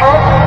Oh.